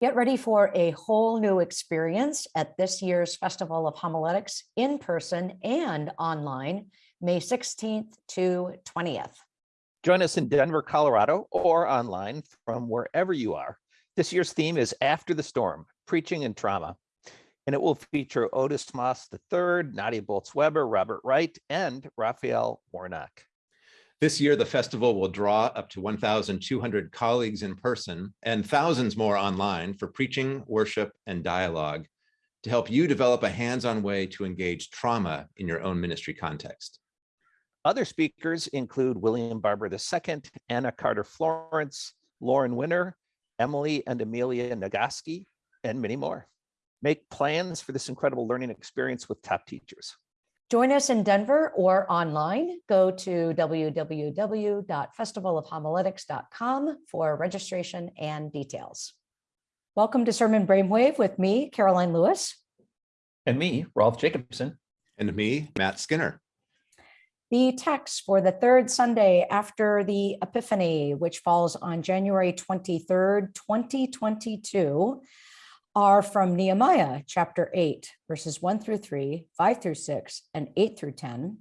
Get ready for a whole new experience at this year's Festival of Homiletics in person and online, May 16th to 20th. Join us in Denver, Colorado, or online from wherever you are. This year's theme is After the Storm, Preaching and Trauma. And it will feature Otis Moss III, Nadia Bolz-Weber, Robert Wright, and Raphael Warnock. This year, the festival will draw up to 1,200 colleagues in person and thousands more online for preaching, worship, and dialogue to help you develop a hands-on way to engage trauma in your own ministry context. Other speakers include William Barber II, Anna Carter Florence, Lauren Winner, Emily and Amelia Nagoski, and many more. Make plans for this incredible learning experience with top teachers. Join us in Denver or online. Go to www.festivalofhomiletics.com for registration and details. Welcome to Sermon Brainwave with me, Karoline Lewis. And me, Rolf Jacobson. And me, Matt Skinner. The text for the third Sunday after the Epiphany, which falls on January 23rd, 2022, are from Nehemiah chapter 8, verses 1 through 3, 5 through 6, and 8 through 10,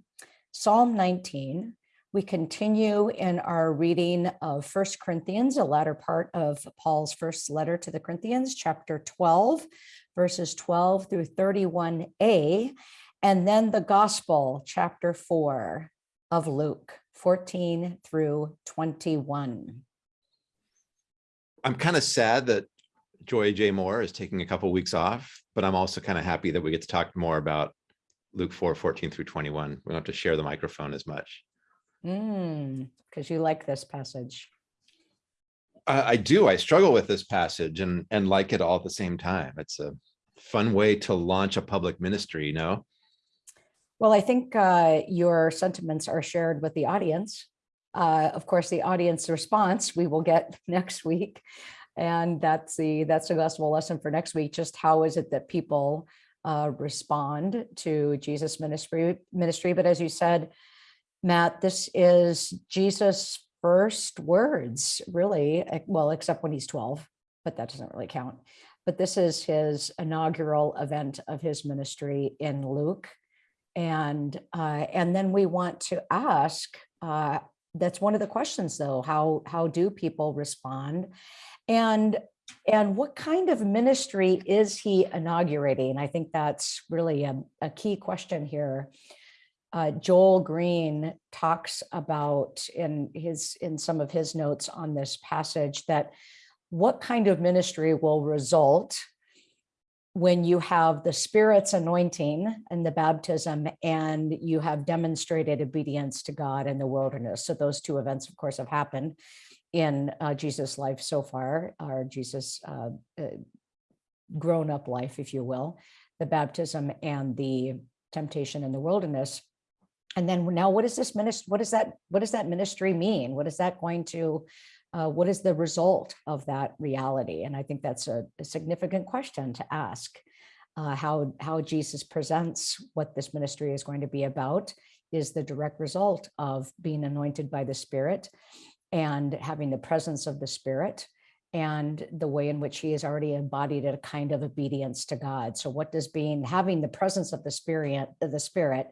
Psalm 19. We continue in our reading of First Corinthians, a latter part of Paul's first letter to the Corinthians, chapter 12, verses 12 through 31a, and then the Gospel, chapter 4 of Luke, 14 through 21. I'm kind of sad that Joy J. Moore is taking a couple of weeks off, but I'm also kind of happy that we get to talk more about Luke 4, 14 through 21. We don't have to share the microphone as much. Because mm, you like this passage. I, I do. I struggle with this passage and, and like it all at the same time. It's a fun way to launch a public ministry, you know? Well, I think uh, your sentiments are shared with the audience. Uh, of course, the audience response we will get next week. And that's the that's the gospel lesson for next week. Just how is it that people uh, respond to Jesus ministry ministry? But as you said, Matt, this is Jesus' first words, really. Well, except when he's 12, but that doesn't really count. But this is his inaugural event of his ministry in Luke. And uh, and then we want to ask, uh, that's one of the questions though, how, how do people respond? And and what kind of ministry is he inaugurating? I think that's really a, a key question here. Uh, Joel Green talks about in his in some of his notes on this passage that what kind of ministry will result when you have the spirit's anointing and the baptism and you have demonstrated obedience to God in the wilderness. So those two events, of course, have happened in uh, Jesus' life so far, or Jesus' uh, uh, grown up life, if you will, the baptism and the temptation in the wilderness. And then now what does this ministry, what does that, what does that ministry mean? What is that going to, uh, what is the result of that reality? And I think that's a, a significant question to ask. Uh, how, how Jesus presents what this ministry is going to be about is the direct result of being anointed by the Spirit and having the presence of the spirit and the way in which he has already embodied a kind of obedience to God. So what does being having the presence of the spirit, the spirit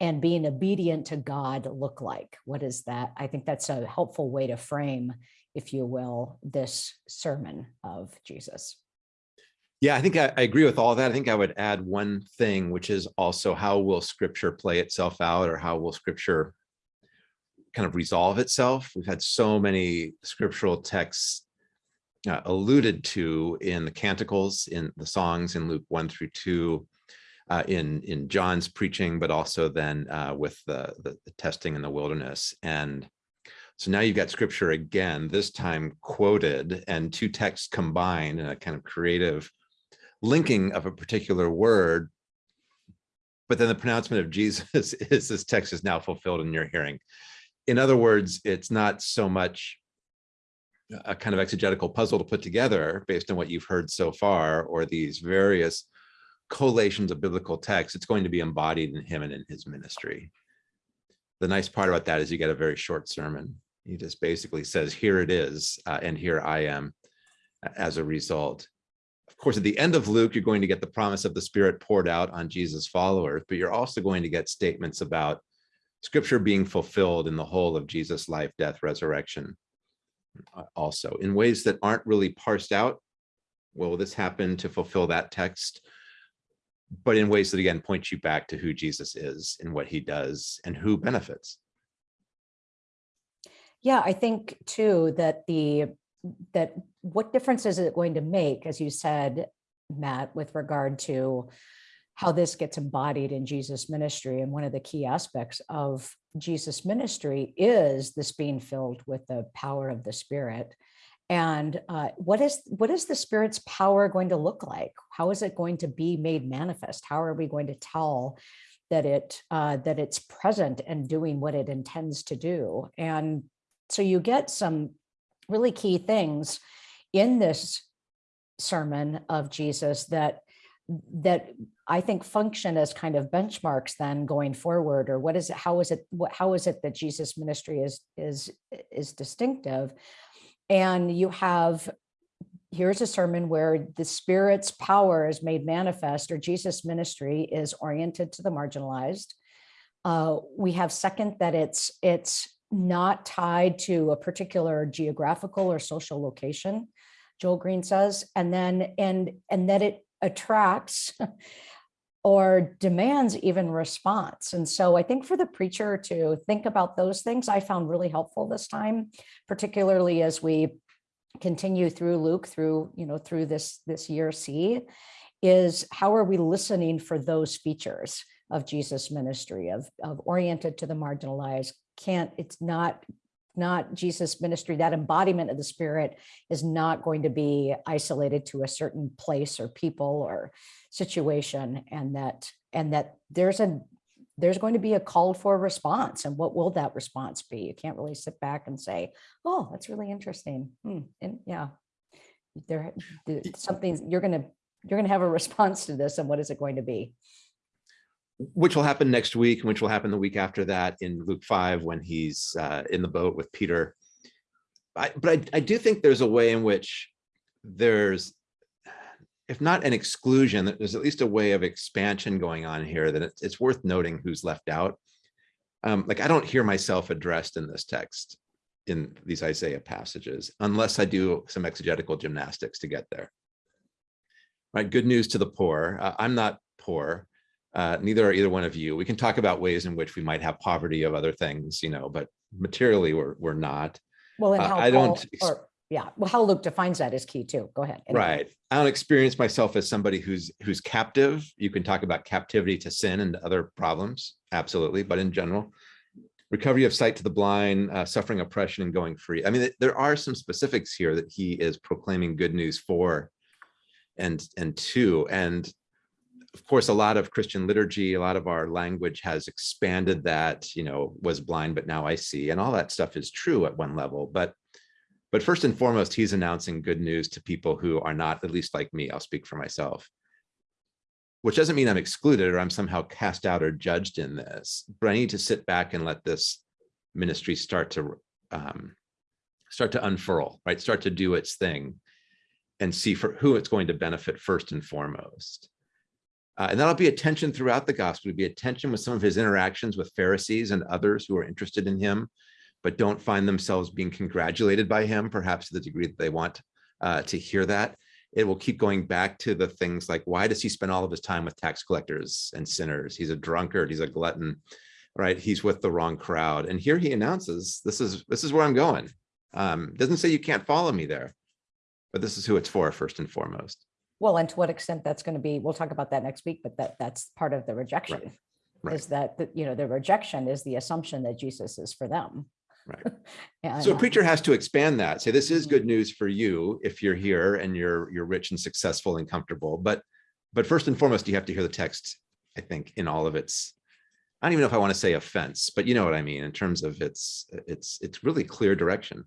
and being obedient to God look like? What is that? I think that's a helpful way to frame, if you will, this sermon of Jesus. Yeah, I think I, I, agree with all that. I think I would add one thing, which is also how will scripture play itself out or how will scripture kind of resolve itself. We've had so many scriptural texts uh, alluded to in the canticles, in the songs in Luke 1 through 2, uh, in, in John's preaching, but also then uh, with the, the, the testing in the wilderness. And so now you've got scripture again, this time quoted and two texts combined in a kind of creative linking of a particular word. But then the pronouncement of Jesus is this text is now fulfilled in your hearing in other words, it's not so much a kind of exegetical puzzle to put together based on what you've heard so far, or these various collations of biblical texts, it's going to be embodied in him and in his ministry. The nice part about that is you get a very short sermon. He just basically says, here it is, uh, and here I am as a result. of course, at the end of Luke, you're going to get the promise of the Spirit poured out on Jesus' followers, but you're also going to get statements about Scripture being fulfilled in the whole of Jesus' life, death, resurrection. uh, Also, in ways that aren't really parsed out. Will this happen to fulfill that text? But in ways that again point you back to who Jesus is and what he does and who benefits. Yeah, I think too that the, that what difference is it going to make, as you said, Matt, with regard to how this gets embodied in Jesus' ministry? And one of the key aspects of Jesus' ministry is this being filled with the power of the Spirit. And uh, what is what is the Spirit's power going to look like? How is it going to be made manifest? How are we going to tell that it uh, that it's present and doing what it intends to do? And so you get some really key things in this sermon of Jesus that that I think function as kind of benchmarks then going forward, or what is it, how is it, what, how is it that Jesus ministry is, is, is distinctive? And you have, here's a sermon where the spirit's power is made manifest, or Jesus ministry is oriented to the marginalized. Uh, we have second that it's, it's not tied to a particular geographical or social location, Joel Green says, and then, and, and that it attracts or demands even response. And so I think for the preacher to think about those things, I found really helpful this time, particularly as we continue through Luke through, you know, through this, this year C, is how are we listening for those features of Jesus ministry of, of oriented to the marginalized, can't, it's not not Jesus ministry, that embodiment of the spirit is not going to be isolated to a certain place or people or situation and that and that there's a there's going to be a called for response and what will that response be? You can't really sit back and say, oh, that's really interesting. Hmm, And yeah, there something you're gonna you're gonna have a response to this and what is it going to be? Which will happen next week, which will happen the week after that in Luke 5 when he's uh, in the boat with Peter. I, but I, I do think there's a way in which there's, if not an exclusion, there's at least a way of expansion going on here that it's, it's worth noting who's left out. Um, like I don't hear myself addressed in this text in these Isaiah passages, unless I do some exegetical gymnastics to get there. Right, good news to the poor. Uh, I'm not poor. Uh, neither are either one of you. We can talk about ways in which we might have poverty of other things, you know, but materially we're we're not. Well, and Uh, how I don't or- Yeah, well, how Luke defines that is key too. Go ahead. Anyway. Right. I don't experience myself as somebody who's who's captive. You can talk about captivity to sin and other problems, absolutely, but in general, recovery of sight to the blind, uh, suffering oppression and going free. I mean, there are some specifics here that he is proclaiming good news for and and to and of course a lot of christian liturgy a lot of our language has expanded that you know was blind but now i see and all that stuff is true at one level but but first and foremost he's announcing good news to people who are not at least like me i'll speak for myself. Which doesn't mean i'm excluded or i'm somehow cast out or judged in this but i need to sit back and let this ministry start to um, start to unfurl right? Start to do its thing and see for who it's going to benefit first and foremost uh, and that'll be a tension throughout the gospel, It'll be a tension with some of his interactions with Pharisees and others who are interested in him, but don't find themselves being congratulated by him, perhaps to the degree that they want uh, to hear that. It will keep going back to the things like, why does he spend all of his time with tax collectors and sinners? He's a drunkard, he's a glutton, right? He's with the wrong crowd. And here he announces, this is, this is where I'm going. Um, doesn't say you can't follow me there, but this is who it's for first and foremost. Well, and to what extent that's going to be, we'll talk about that next week, but that, that's part of the rejection. right. Is that, the- you know, the rejection is the assumption that Jesus is for them. Right. And, So a uh, preacher has to expand that, say this is Mhm. good news for you if you're here and you're you're rich and successful and comfortable. But but first and foremost, you have to hear the text, I think, in all of its, I don't even know if I want to say offense, but you know what I mean in terms of its it's it's really clear direction.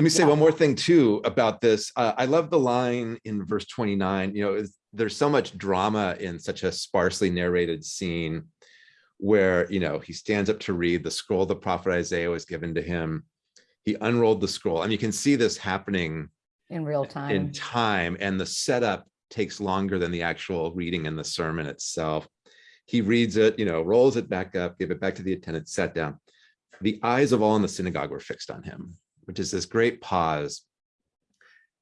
Let me say Yeah. one more thing too about this. Uh, I love the line in verse 29, you know, there's so much drama in such a sparsely narrated scene where, you know, he stands up to read the scroll the prophet Isaiah was given to him. he unrolled the scroll. And you can see this happening In real time in time. and the setup takes longer than the actual reading in the sermon itself. He reads it, you know, rolls it back up, give it back to the attendant, sat down. The eyes of all in the synagogue were fixed on him, which is this great pause.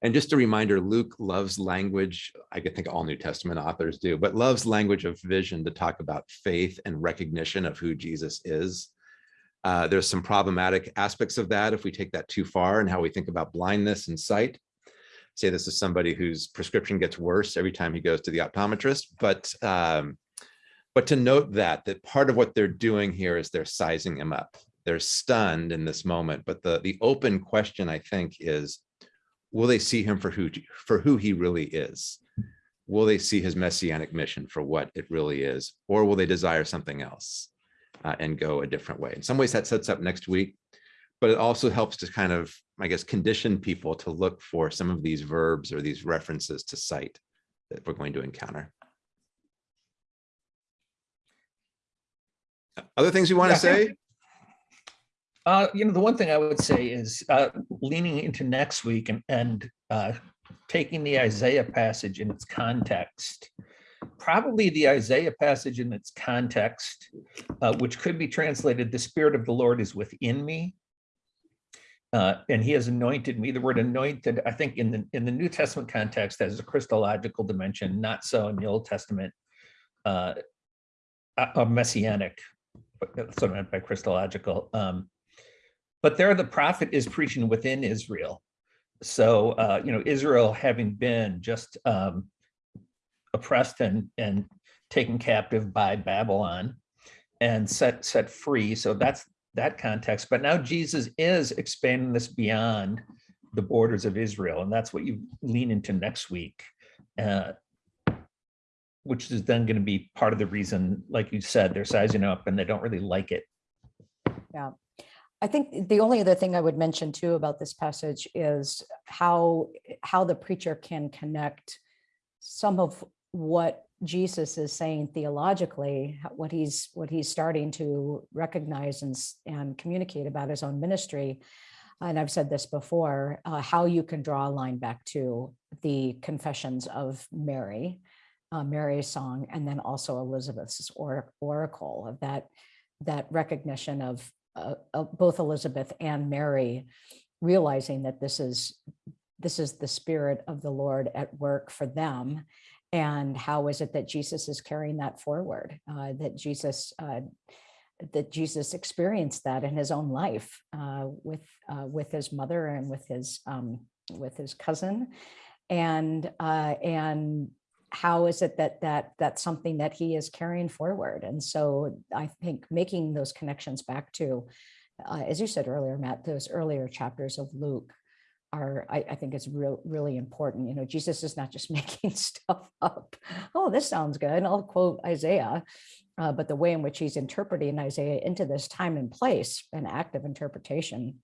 And just a reminder, Luke loves language. I think all New Testament authors do, but loves language of vision to talk about faith and recognition of who Jesus is. Uh, there's some problematic aspects of that if we take that too far and how we think about blindness and sight say this is somebody whose prescription gets worse every time he goes to the optometrist, but um, but to note that that part of what they're doing here is they're sizing him up. They're stunned in this moment, but the the open question I think is, will they see him for who for who he really is? Will they see his messianic mission for what it really is, or will they desire something else uh, and go a different way? In some ways, that sets up next week but it also helps to kind of, I guess, condition people to look for some of these verbs or these references to sight that we're going to encounter. Other things you want to Yeah. say? Uh, you know, the one thing I would say is uh, leaning into next week and, and uh, taking the Isaiah passage in its context. Probably the Isaiah passage in its context, uh, which could be translated, the Spirit of the Lord is within me. Uh, and he has anointed me. The word anointed, I think in the in the New Testament context has a Christological dimension, not so in the Old Testament. A a messianic, what I meant by Christological. Um, but there the prophet is preaching within Israel. So, uh, you know, Israel having been just um, oppressed and, and taken captive by Babylon and set, set free. So that's that context. But now Jesus is expanding this beyond the borders of Israel. And that's what you lean into next week. Uh, which is then going to be part of the reason, like you said, they're sizing up and they don't really like it. I think the only other thing I would mention too about this passage is how, how the preacher can connect some of what Jesus is saying theologically, what he's, what he's starting to recognize and, and communicate about his own ministry. And I've said this before, uh, how you can draw a line back to the confessions of Mary, uh, Mary's song, and then also Elizabeth's or, oracle of that, that recognition of uh, uh, both Elizabeth and Mary realizing that this is this is the spirit of the Lord at work for them. And how is it that Jesus is carrying that forward? Uh, that Jesus uh, that Jesus experienced that in his own life uh, with with his mother and with his um, with his cousin, and uh, and how is it that that that's something that he is carrying forward? And so I think making those connections back to, uh, as you said earlier, Matt, those earlier chapters of Luke are, I, I think is real, really important. You know, Jesus is not just making stuff up. Oh, this sounds good. And I'll quote Isaiah. Uh, but the way in which he's interpreting Isaiah into this time and place, an active interpretation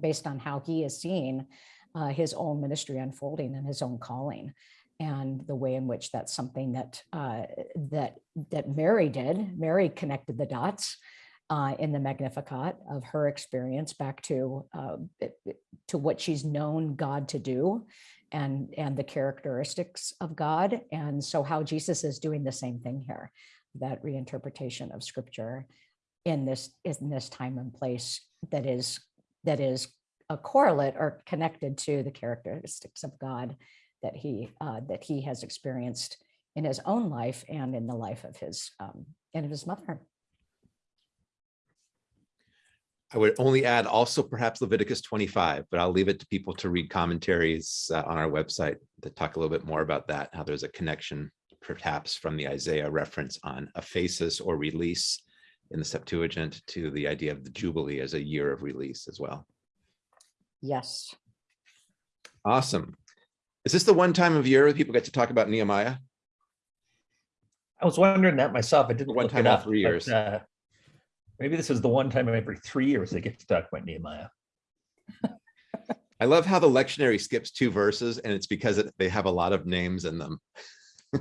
based on how he is seeing uh, his own ministry unfolding and his own calling and the way in which that's something that uh, that that Mary did. Mary connected the dots uh, in the Magnificat of her experience back to uh, to what she's known God to do, and and the characteristics of God, and so how Jesus is doing the same thing here, that reinterpretation of Scripture in this in this time and place that is that is a correlate or connected to the characteristics of God that he uh, that he has experienced in his own life and in the life of his um, and of his mother. I would only add also perhaps Leviticus 25, but I'll leave it to people to read commentaries uh, on our website that talk a little bit more about that, how there's a connection perhaps from the Isaiah reference on aphesis or release in the Septuagint to the idea of the Jubilee as a year of release as well. Yes. Awesome. Is this the one time of year that people get to talk about Nehemiah? I was wondering that myself. I didn't One look time it up, three but, years. uh, Maybe this is the one time every three years they get to talk about Nehemiah. I love how the lectionary skips two verses and it's because it- they have a lot of names in them. I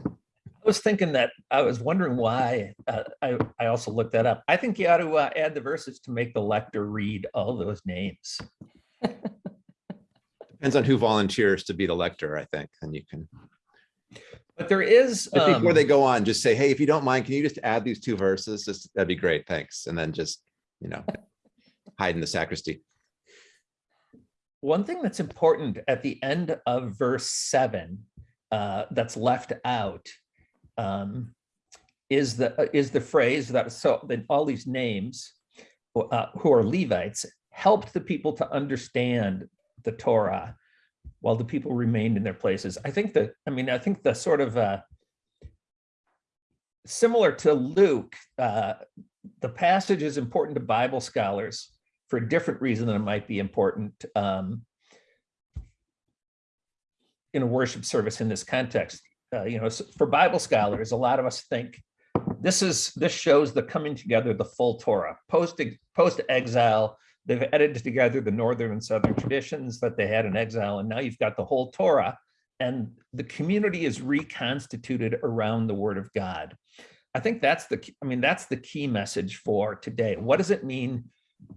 was thinking that, I was wondering why, uh, I, I also looked that up. I think you ought to uh, add the verses to make the lector read all those names. Depends on who volunteers to be the lector, I think, and you can, But there is. but before um, they go on, just say, hey, if you don't mind, can you just add these two verses? Just, that'd be great, thanks. And then just, you know, hide in the sacristy. One thing that's important at the end of verse seven, uh, that's left out, um, is the, uh, is the phrase that, so, that all these names, uh, who are Levites, helped the people to understand the Torah while the people remained in their places. I think that, I mean, I think the sort of, uh, similar to Luke, uh, the passage is important to Bible scholars for a different reason than it might be important um, in a worship service in this context. Uh, you know, for Bible scholars, a lot of us think this is this shows the coming together the full Torah post post exile. They've edited together the northern and southern traditions that they had in exile, and now you've got the whole Torah, and the community is reconstituted around the Word of God. I think that's the, I mean, that's the key message for today. What does it mean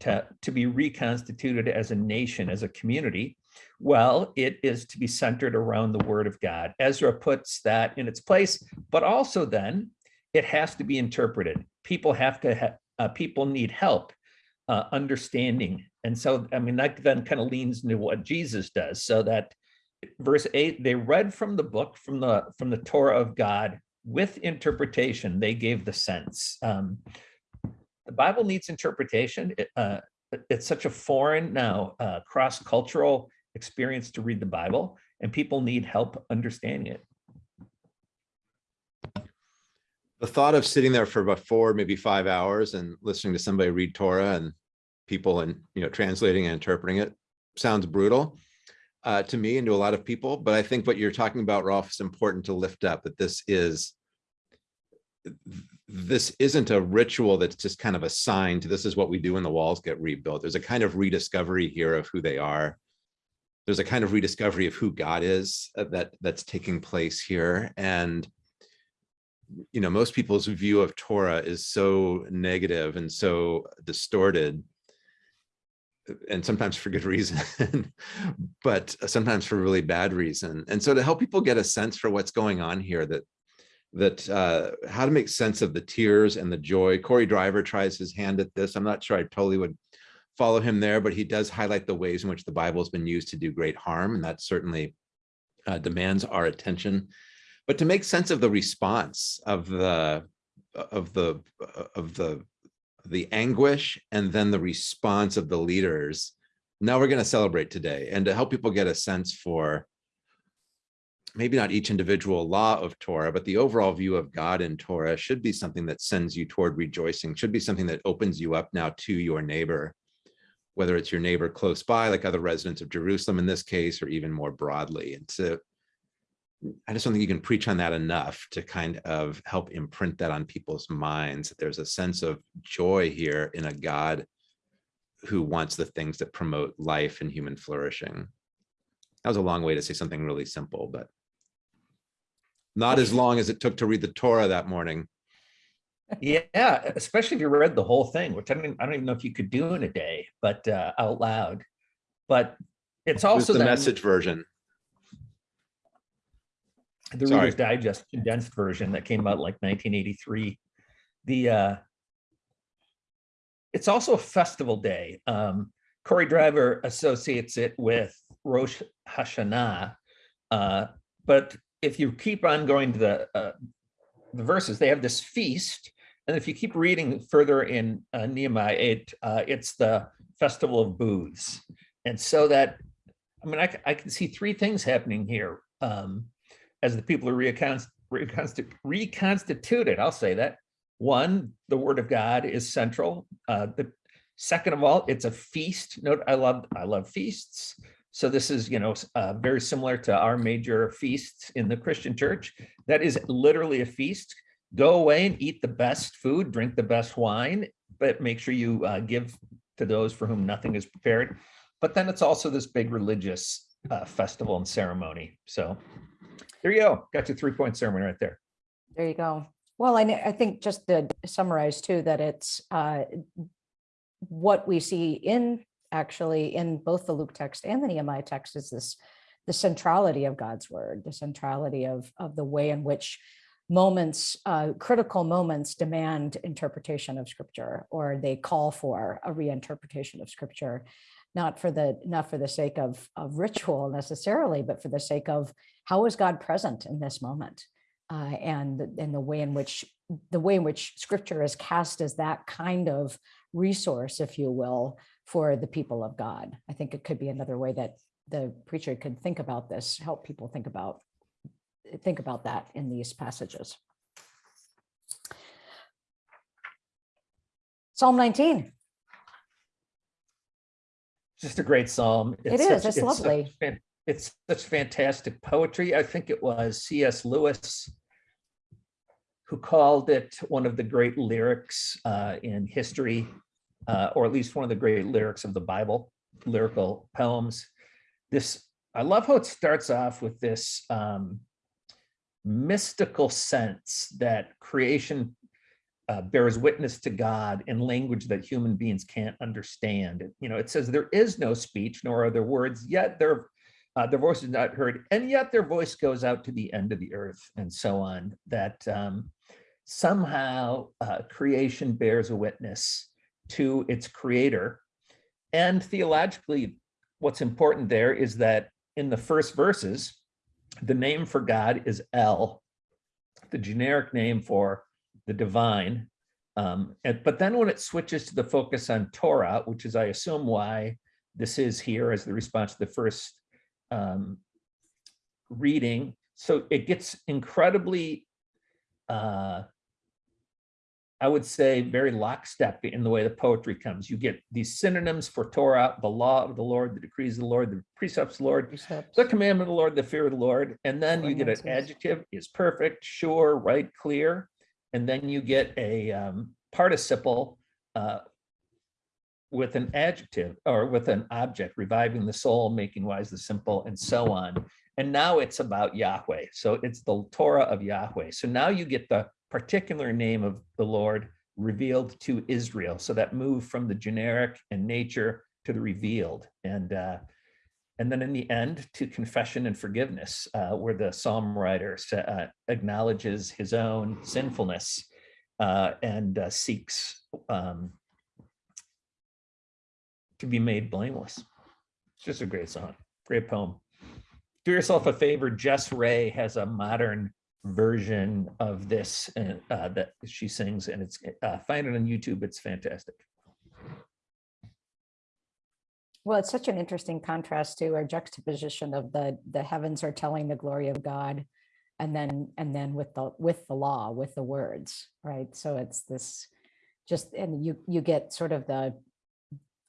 to, to be reconstituted as a nation, as a community? Well, it is to be centered around the word of God. Ezra puts that in its place, but also then it has to be interpreted. People have to, ha- uh, people need help uh, understanding. And so, I mean, that then kind of leans into what Jesus does so that verse eight, they read from the book, from the, from the Torah of God with interpretation, they gave the sense. Um, the Bible needs interpretation. It, uh, it's such a foreign now uh, cross-cultural experience to read the Bible, and people need help understanding it. The thought of sitting there for about four, maybe five hours and listening to somebody read Torah and people and, you know, translating and interpreting it sounds brutal uh, to me and to a lot of people. But I think what you're talking about, Rolf, is important to lift up that this is this isn't a ritual that's just kind of assigned to this is what we do when the walls get rebuilt. There's a kind of rediscovery here of who they are. There's a kind of rediscovery of who God is uh, that that's taking place here. And you know, most people's view of Torah is so negative and so distorted. And sometimes for good reason, but sometimes for really bad reason. And so to help people get a sense for what's going on here, that that uh, how to make sense of the tears and the joy. Cory Driver tries his hand at this. I'm not sure I totally would follow him there, but he does highlight the ways in which the Bible has been used to do great harm, and that certainly uh, demands our attention but to make sense of the response of the of the of the the anguish and then the response of the leaders now we're going to celebrate today. And to help people get a sense for maybe not each individual law of torah but the overall view of god in torah should be something that sends you toward rejoicing should be something that opens you up now to your neighbor whether it's your neighbor close by like other residents of jerusalem in this case or even more broadly. And to I just don't think you can preach on that enough to kind of help imprint that on people's minds. that There's a sense of joy here in a God who wants the things that promote life and human flourishing. That was a long way to say something really simple, but not as long as it took to read the Torah that morning. Yeah, especially if you read the whole thing, which I don't, even- I don't even know if you could do in a day, but uh, out loud. But it's also the then message version. The sorry. Reader's Digest condensed version that came out like 1983. The uh, it's also a festival day. Um, Cory Driver associates it with Rosh Hashanah, uh, but if you keep on going to the uh, the verses, they have this feast, and if you keep reading further in uh, Nehemiah 8, uh, it's the festival of booths, and so that I mean I, I can see three things happening here um, as the people are reconst, reconsti- reconstituted. I'll say that one, the word of God is central. Uh, the second of all, it's a feast. Note, I love I love feasts. So this is, you know, uh, very similar to our major feasts in the Christian church. That is literally a feast. Go away and eat the best food, drink the best wine, but make sure you uh, give to those for whom nothing is prepared. But then it's also this big religious uh, festival and ceremony. So there you go. Got your three point sermon right there. There you go. Well, I, I think just to summarize too, that it's uh, what we see in actually in both the Luke text and the Nehemiah text is this the centrality of God's word, the centrality of, of the way in which moments, uh, critical moments demand interpretation of scripture, or they call for a reinterpretation of scripture, not for the not for the sake of, of ritual necessarily, but for the sake of how is God present in this moment, uh, and and the way in which the way in which scripture is cast as that kind of resource, if you will, for the people of God. I think it could be another way that the preacher could think about this, help people think about think about that in these passages. Psalm 19. Just a great psalm. It such- is, it's such lovely. fan- It's such fantastic poetry. I think it was C.S. Lewis who called it one of the great lyrics uh, in history, uh, or at least one of the great lyrics of the Bible, lyrical poems. This, I love how it starts off with this um, mystical sense that creation uh, bears witness to God in language that human beings can't understand. You know, it says there is no speech, nor are there words, yet their uh, their voice is not heard, and yet their voice goes out to the end of the earth, and so on. That um, somehow uh, creation bears a witness to its creator, and theologically, what's important there is that in the first verses, the name for God is El, the generic name for the divine. Um, and, but then when it switches to the focus on Torah, which is, I assume, why this is here as the response to the first um, reading. So it gets incredibly, uh, I would say, very lockstep in the way the poetry comes. You get these synonyms for Torah, the law of the Lord, the decrees of the Lord, the precepts of the Lord, precepts. the commandment of the Lord, the fear of the Lord, and then you get an adjective is perfect, sure, right, clear, and then you get a um, participle uh, with an adjective or with an object, reviving the soul, making wise the simple, and so on. And now it's about Yahweh. So it's the Torah of Yahweh. So now you get the particular name of the Lord revealed to Israel. So that move from the generic and nature to the revealed. And uh, and then in the end to confession and forgiveness, uh, where the psalm writer uh, acknowledges his own sinfulness uh, and uh, seeks um, to be made blameless. It's just a great song, great poem. Do yourself a favor. Jess Ray has a modern version of this uh, uh, that she sings, and it's find it on YouTube. It's fantastic. Well, it's such an interesting contrast to our juxtaposition of the, the heavens are telling the glory of God. And then, and then with the, with the law, with the words, right? So it's this just, and you, you get sort of the,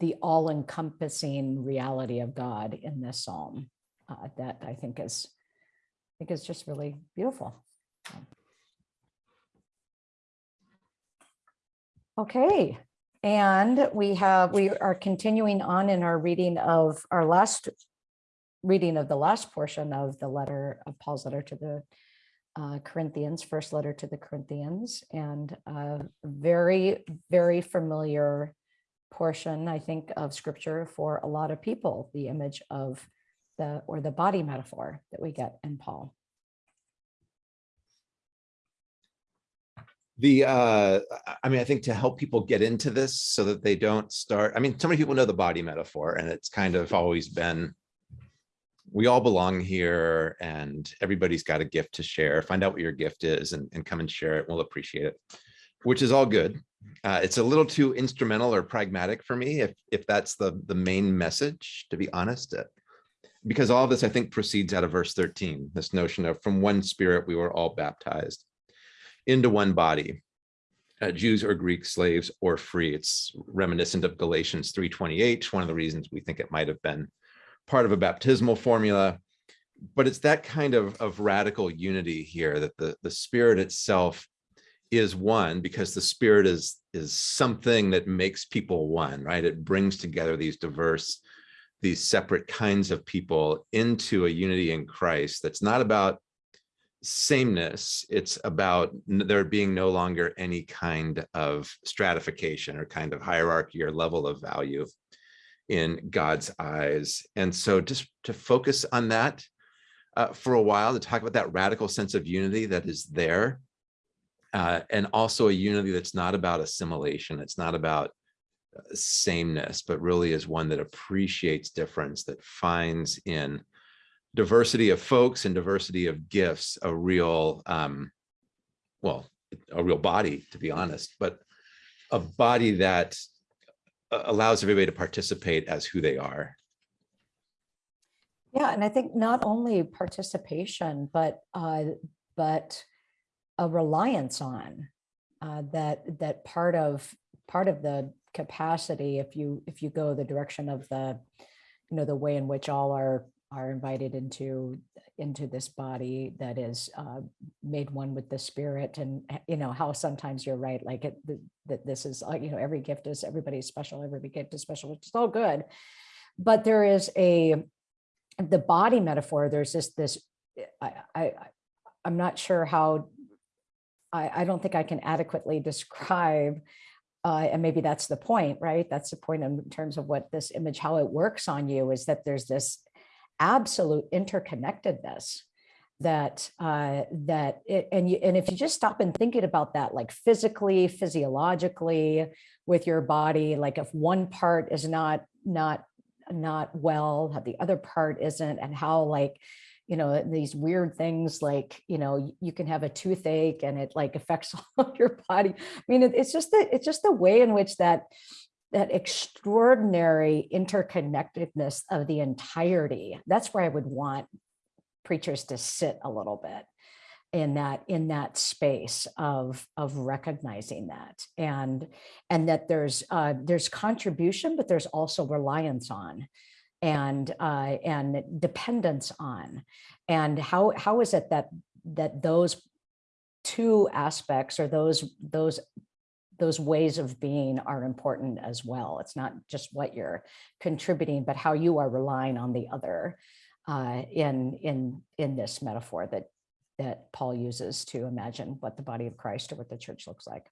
the all encompassing reality of God in this psalm. uh, That I think is, I think is just really beautiful. Okay, and we have, we are continuing on in our reading of our last reading of the last portion of the letter of Paul's letter to the uh, Corinthians, first letter to the Corinthians, and a very, very familiar portion, I think, of scripture for a lot of people, the image of the, or the body metaphor that we get in Paul. The, uh, I- mean, I think to help people get into this so that they don't start, I mean, so many people know the body metaphor and it's kind of always been, we all belong here and everybody's got a gift to share. Find out what your gift is and, and come and share it. We'll appreciate it, which is all good. Uh, it's a little too instrumental or pragmatic for me if, if that's the, the main message, to be honest. Uh, Because all of this, I think, proceeds out of verse 13, this notion of from one spirit, we were all baptized into one body, uh, Jews or Greek, slaves or free. It's reminiscent of Galatians 3.28, one of the reasons we think it might have been part of a baptismal formula. But it's that kind of, of radical unity here that the, the spirit itself is one because the spirit is, is something that makes people one, right? It brings together these diverse, these separate kinds of people into a unity in Christ that's not about sameness. It's about there being no longer any kind of stratification or kind of hierarchy or level of value. in God's eyes. And so just to focus on that uh, for a while, to talk about that radical sense of unity that is there. uh, and also a unity that's not about assimilation. It's not about uh, sameness, but really is one that appreciates difference, that finds in diversity of folks and diversity of gifts, a real, um, well, a real body, to be honest, but a body that allows everybody to participate as who they are. Yeah, and I think not only participation, but, uh, but a reliance on, uh, that, that part of, part of the capacity, if you, if you go the direction of the, you know, the way in which all are, are invited into, into this body that is, uh, made one with the spirit and, you know, how sometimes you're right, like it, that this is, uh, you know, every gift is, everybody's special, every gift is special, which is all good. But there is a, the body metaphor, there's this, I, I, I- I'm not sure how, I, I don't think I can adequately describe, uh, and maybe that's the point, right? That's the point in terms of what this image, how it works on you is that there's this absolute interconnectedness that uh that it and you and if you just stop and thinking about that like physically physiologically with your body like if one part is not not not well how the other part isn't and how like you know these weird things like you know you can have a toothache and it like affects all your body. I mean it- it's just the it's just the way in which that that extraordinary interconnectedness of the entirety. That's where i would want preachers to sit a little bit in that in that space of of recognizing that. And and that there's uh there's contribution but there's also reliance on and uh and dependence on. And how how is it that that those two aspects or those those those ways of being are important as well it's not just what you're contributing but how you are relying on the other uh, in in in this metaphor that that Paul uses to imagine what the body of Christ or what the church looks like.